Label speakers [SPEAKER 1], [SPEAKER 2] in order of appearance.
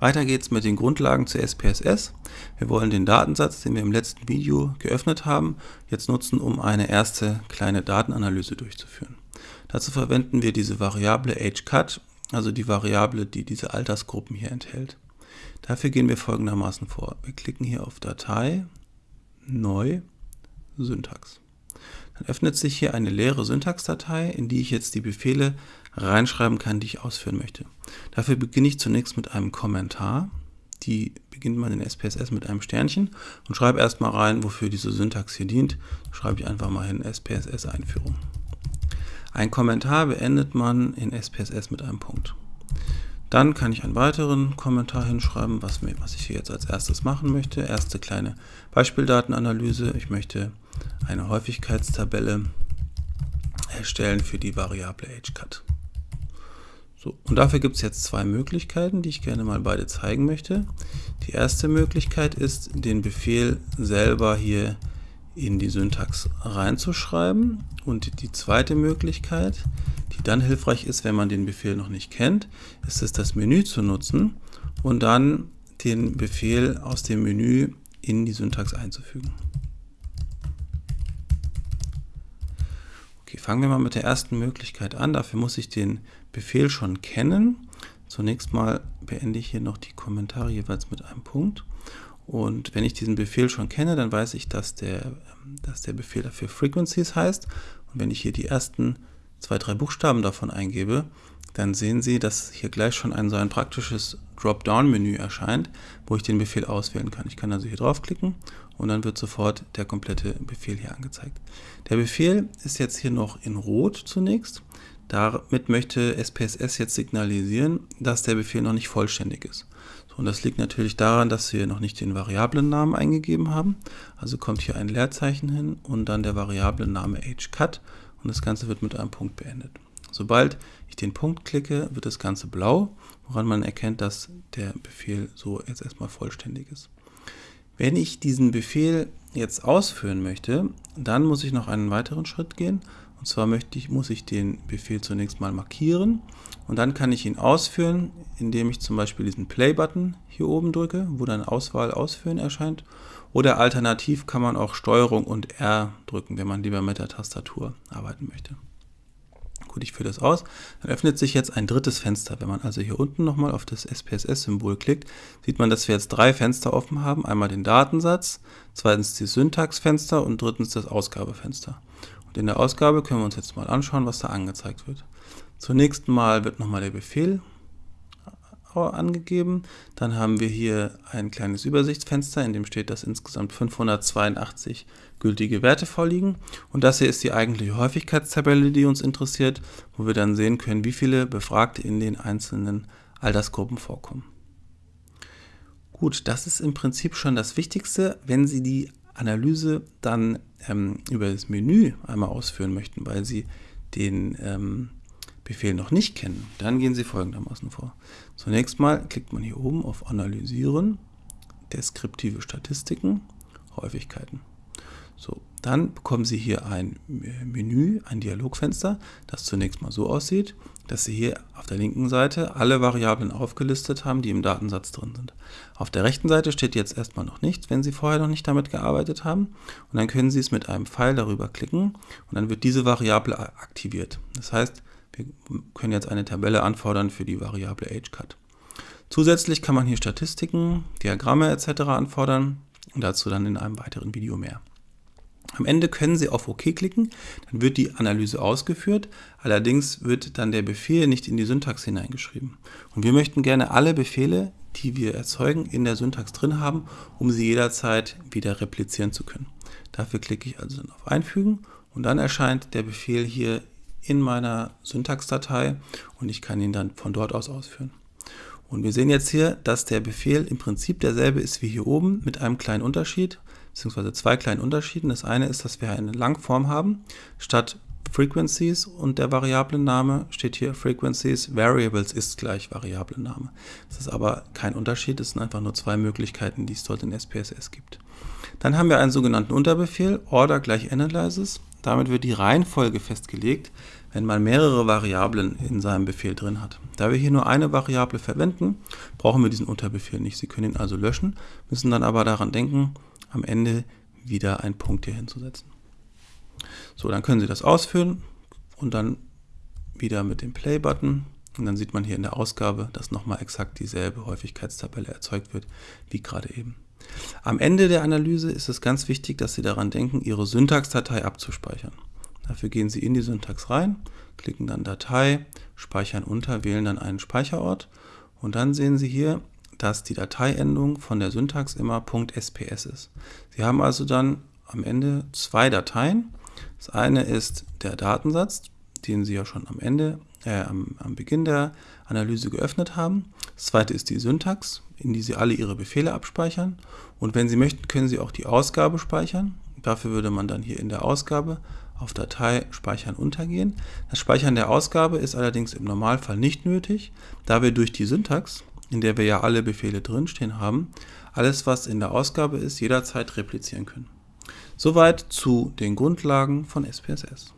[SPEAKER 1] Weiter geht's mit den Grundlagen zu SPSS. Wir wollen den Datensatz, den wir im letzten Video geöffnet haben, jetzt nutzen, um eine erste kleine Datenanalyse durchzuführen. Dazu verwenden wir diese Variable ageCut, also die Variable, die diese Altersgruppen hier enthält. Dafür gehen wir folgendermaßen vor. Wir klicken hier auf Datei, Neu, Syntax. Öffnet sich hier eine leere Syntaxdatei, in die ich jetzt die Befehle reinschreiben kann, die ich ausführen möchte. Dafür beginne ich zunächst mit einem Kommentar. Die beginnt man in SPSS mit einem Sternchen und schreibe erstmal rein, wofür diese Syntax hier dient. Schreibe ich einfach mal hin SPSS Einführung. Ein Kommentar beendet man in SPSS mit einem Punkt. Dann kann ich einen weiteren Kommentar hinschreiben, was, mir, was ich hier jetzt als erstes machen möchte. Erste kleine Beispieldatenanalyse. Ich möchte eine Häufigkeitstabelle erstellen für die Variable AgeCut. So, und dafür gibt es jetzt zwei Möglichkeiten, die ich gerne mal beide zeigen möchte. Die erste Möglichkeit ist, den Befehl selber hier in die Syntax reinzuschreiben. Und die zweite Möglichkeit, die dann hilfreich ist, wenn man den Befehl noch nicht kennt, ist es, das Menü zu nutzen und dann den Befehl aus dem Menü in die Syntax einzufügen. Okay, fangen wir mal mit der ersten Möglichkeit an. Dafür muss ich den Befehl schon kennen. Zunächst mal beende ich hier noch die Kommentare jeweils mit einem Punkt. Und wenn ich diesen Befehl schon kenne, dann weiß ich, dass der, dass der Befehl dafür Frequencies heißt. Und wenn ich hier die ersten zwei, drei Buchstaben davon eingebe, dann sehen Sie, dass hier gleich schon ein so ein praktisches Dropdown-Menü erscheint, wo ich den Befehl auswählen kann. Ich kann also hier draufklicken und dann wird sofort der komplette Befehl hier angezeigt. Der Befehl ist jetzt hier noch in Rot zunächst. Damit möchte SPSS jetzt signalisieren, dass der Befehl noch nicht vollständig ist. So, und das liegt natürlich daran, dass wir noch nicht den Variablennamen eingegeben haben. Also kommt hier ein Leerzeichen hin und dann der Variablenname ageCut und das Ganze wird mit einem Punkt beendet. Sobald ich den Punkt klicke, wird das Ganze blau, woran man erkennt, dass der Befehl so jetzt erstmal vollständig ist. Wenn ich diesen Befehl jetzt ausführen möchte, dann muss ich noch einen weiteren Schritt gehen. Und zwar möchte ich, muss ich den Befehl zunächst mal markieren und dann kann ich ihn ausführen, indem ich zum Beispiel diesen Play-Button hier oben drücke, wo dann Auswahl Ausführen erscheint. Oder alternativ kann man auch Steuerung und R drücken, wenn man lieber mit der Tastatur arbeiten möchte. Gut, ich führe das aus. Dann öffnet sich jetzt ein drittes Fenster. Wenn man also hier unten nochmal auf das SPSS-Symbol klickt, sieht man, dass wir jetzt drei Fenster offen haben. Einmal den Datensatz, zweitens die Syntaxfenster und drittens das Ausgabefenster. Und in der Ausgabe können wir uns jetzt mal anschauen, was da angezeigt wird. Zunächst mal wird nochmal der Befehl angegeben. Dann haben wir hier ein kleines Übersichtsfenster, in dem steht, dass insgesamt 582 gültige Werte vorliegen. Und das hier ist die eigentliche Häufigkeitstabelle, die uns interessiert, wo wir dann sehen können, wie viele Befragte in den einzelnen Altersgruppen vorkommen. Gut, das ist im Prinzip schon das Wichtigste, wenn Sie die Analyse dann ähm, über das Menü einmal ausführen möchten, weil Sie den ähm, Befehl noch nicht kennen, dann gehen Sie folgendermaßen vor. Zunächst mal klickt man hier oben auf Analysieren, deskriptive Statistiken, Häufigkeiten. So, dann bekommen Sie hier ein Menü, ein Dialogfenster, das zunächst mal so aussieht, dass Sie hier auf der linken Seite alle Variablen aufgelistet haben, die im Datensatz drin sind. Auf der rechten Seite steht jetzt erstmal noch nichts, wenn Sie vorher noch nicht damit gearbeitet haben. Und dann können Sie es mit einem Pfeil darüber klicken und dann wird diese Variable aktiviert. Das heißt, wir können jetzt eine Tabelle anfordern für die Variable AgeCut. Zusätzlich kann man hier Statistiken, Diagramme etc. anfordern und dazu dann in einem weiteren Video mehr. Am Ende können Sie auf OK klicken, dann wird die Analyse ausgeführt, allerdings wird dann der Befehl nicht in die Syntax hineingeschrieben. Und wir möchten gerne alle Befehle, die wir erzeugen, in der Syntax drin haben, um sie jederzeit wieder replizieren zu können. Dafür klicke ich also dann auf Einfügen und dann erscheint der Befehl hier in meiner Syntaxdatei und ich kann ihn dann von dort aus ausführen. Und wir sehen jetzt hier, dass der Befehl im Prinzip derselbe ist wie hier oben mit einem kleinen Unterschied, beziehungsweise zwei kleinen Unterschieden. Das eine ist, dass wir eine Langform haben. Statt Frequencies und der Variablenname steht hier Frequencies Variables ist gleich Variablenname. Das ist aber kein Unterschied, es sind einfach nur zwei Möglichkeiten, die es dort in SPSS gibt. Dann haben wir einen sogenannten Unterbefehl, Order gleich Analysis. Damit wird die Reihenfolge festgelegt, wenn man mehrere Variablen in seinem Befehl drin hat. Da wir hier nur eine Variable verwenden, brauchen wir diesen Unterbefehl nicht. Sie können ihn also löschen, müssen dann aber daran denken, am Ende wieder einen Punkt hier hinzusetzen. So, dann können Sie das ausführen und dann wieder mit dem Play-Button und dann sieht man hier in der Ausgabe, dass nochmal exakt dieselbe Häufigkeitstabelle erzeugt wird, wie gerade eben. Am Ende der Analyse ist es ganz wichtig, dass Sie daran denken, Ihre Syntaxdatei abzuspeichern. Dafür gehen Sie in die Syntax rein, klicken dann Datei, speichern unter, wählen dann einen Speicherort und dann sehen Sie hier, dass die Dateiendung von der Syntax immer .sps ist. Sie haben also dann am Ende zwei Dateien. Das eine ist der Datensatz, den Sie ja schon am Ende, äh, am, am Beginn der Analyse geöffnet haben. Das zweite ist die Syntax, in die Sie alle Ihre Befehle abspeichern. Und wenn Sie möchten, können Sie auch die Ausgabe speichern. Dafür würde man dann hier in der Ausgabe auf Datei Speichern untergehen. Das Speichern der Ausgabe ist allerdings im Normalfall nicht nötig, da wir durch die Syntax, in der wir ja alle Befehle drinstehen haben, alles was in der Ausgabe ist, jederzeit replizieren können. Soweit zu den Grundlagen von SPSS.